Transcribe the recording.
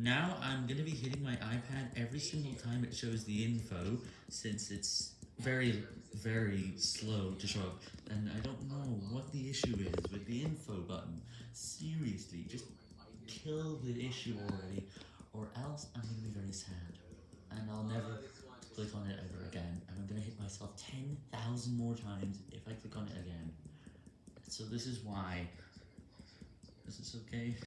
Now I'm going to be hitting my iPad every single time it shows the info, since it's very, very slow to show up, and I don't know what the issue is with the info button. Seriously, just kill the issue already, or else I'm going to be very sad, and I'll never click on it ever again, and I'm going to hit myself 10,000 more times if I click on it again. So this is why. Is this okay?